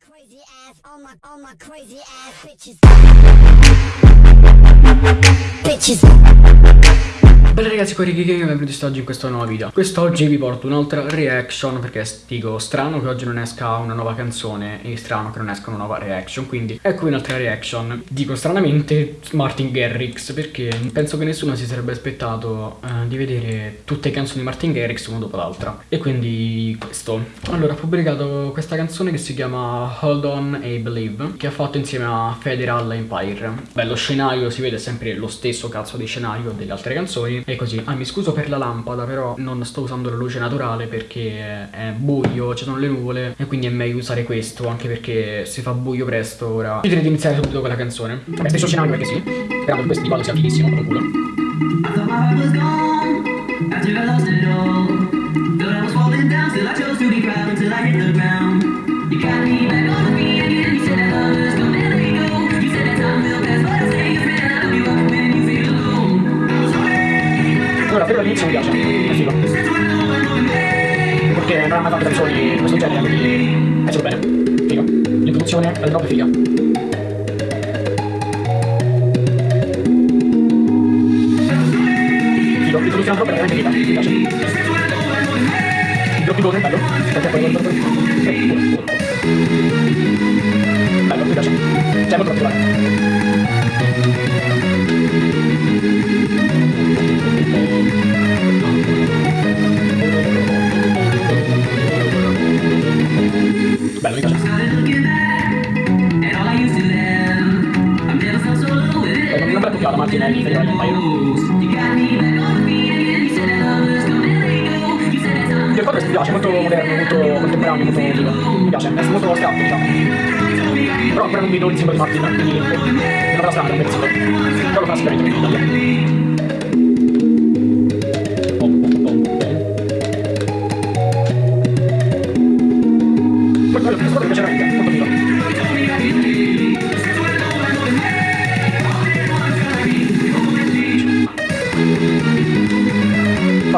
Crazy ass, all my, all my crazy ass bitches. Bitches. Ragazzi, qua Ricky Game benvenuti oggi in questo nuovo video. Quest'oggi vi porto un'altra reaction perché dico strano che oggi non esca una nuova canzone e strano che non esca una nuova reaction Quindi ecco un'altra reaction. Dico stranamente Martin Garrix perché penso che nessuno si sarebbe aspettato uh, di vedere tutte le canzoni di Martin Garrix una dopo l'altra. E quindi questo. Allora ha pubblicato questa canzone che si chiama Hold On e Believe Che ha fatto insieme a Federal Empire. Beh lo scenario si vede sempre lo stesso cazzo di scenario delle altre canzoni e così. Ah, mi scuso per la lampada, però non sto usando la luce naturale perché è buio, ci sono le nuvole e quindi è meglio usare questo, anche perché si fa buio presto ora. Io direi di iniziare subito con la canzone. Vabbè, stesso scenario perché sì. Speriamo che questo di sia fighissimo, con culo. You piace, è figo. Perché non hanno mai fatto canzoni di questo genere, quindi è solo bene. Figo. L'introduzione è troppo figa. Figo, l'introduzione troppo è veramente figa, mi piace. Gol è bello, la Martinelli per il paio. Il quadro mi piace, molto moderno, molto contemporaneo, molto. Mi piace, è molto astratto, diciamo. Però ancora non vedo il simbolo di Martin, quindi non la strada, un pezzetto. Però lo fa sicuramente in Italia.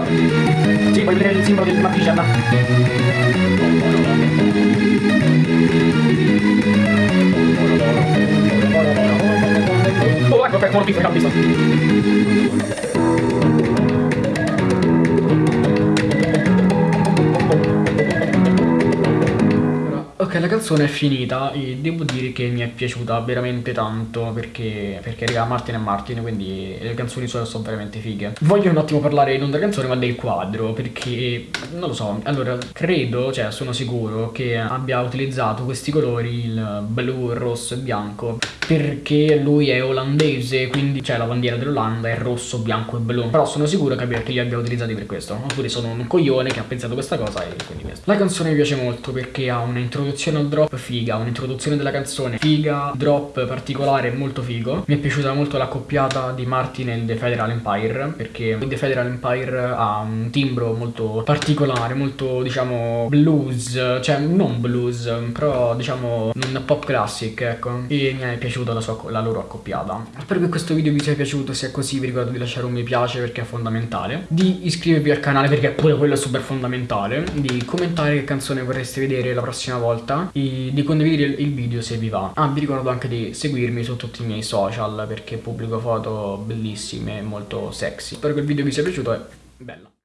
Sì, puoi vedere il simbolo del Martigian. Oh, ecco, per mortifica, visto. Ok, la canzone è finita e devo dire che mi è piaciuta veramente tanto perché, perché raga, Martin e Martin, quindi le canzoni sue sono veramente fighe. Voglio un attimo parlare non della canzone ma del quadro perché, non lo so, allora credo, cioè sono sicuro che abbia utilizzato questi colori, il blu, il rosso e bianco perché lui è olandese, quindi c'è la bandiera dell'Olanda, è rosso, bianco e blu. Però sono sicuro che, abbia, che li abbia utilizzati per questo. Oppure sono un coglione che ha pensato questa cosa e quindi questo. La canzone mi piace molto perché ha un'introduzione al drop figa, un'introduzione della canzone figa, drop particolare molto figo. Mi è piaciuta molto l'accoppiata di Martin e The Federal Empire perché The Federal Empire ha un timbro molto particolare, molto diciamo blues, cioè non blues, però diciamo un pop classic, ecco. E mi è piaciuto piaciuta la, sua, la loro accoppiata. Spero che questo video vi sia piaciuto Se è così vi ricordo di lasciare un mi piace perché è fondamentale. Di iscrivervi al canale perché pure quello è super fondamentale. Di commentare che canzone vorreste vedere la prossima volta. E di condividere il video se vi va. Ah vi ricordo anche di seguirmi su tutti i miei social Perché pubblico foto bellissime e molto sexy. Spero che il video vi sia piaciuto e bella